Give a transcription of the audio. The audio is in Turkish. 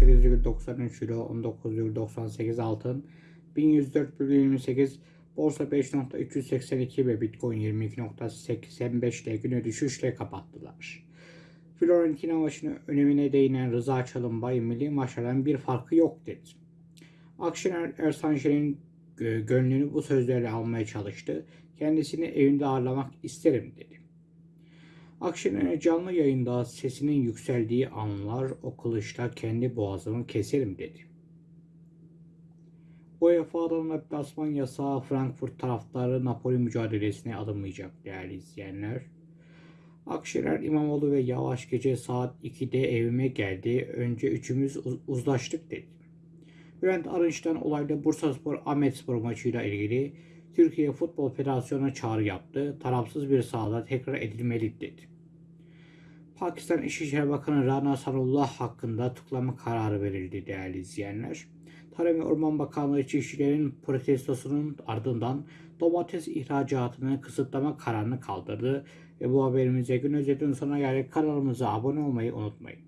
18,93 euro, 19,98 altın, 1104,28 borsa 5.382 ve bitcoin 22.85 ile güne düşüşle kapattılar. Fiorentina maçının önemine değinen Rıza Çalınbay milli maçlardan bir farkı yok dedi. Akşener Ersanşen'in gö- gönlünü bu sözlerle almaya çalıştı. Kendisini evinde ağırlamak isterim dedi. Akşener'e canlı yayında sesinin yükseldiği anlar o kılıçla kendi boğazımı keserim dedi. UEFA'dan deplasman yasağı Frankfurt taraftarı Napoli mücadelesine alınmayacak değerli izleyenler. Akşener İmamoğlu ve Yavaş gece saat 2'de evime geldi. Önce üçümüz uz- uzlaştık dedi. Bülent Arınç'tan olayda Bursaspor Ahmetspor maçıyla ilgili Türkiye Futbol Federasyonu'na çağrı yaptı. Tarafsız bir sahada tekrar edilmeli dedi. Pakistan İçişleri Bakanı Rana Sanullah hakkında tutuklama kararı verildi değerli izleyenler. Tarım ve Orman Bakanlığı çiftçilerin protestosunun ardından domates ihracatını kısıtlama kararını kaldırdı. Ve bu haberimize gün özetinin sonuna geldik. Kanalımıza abone olmayı unutmayın.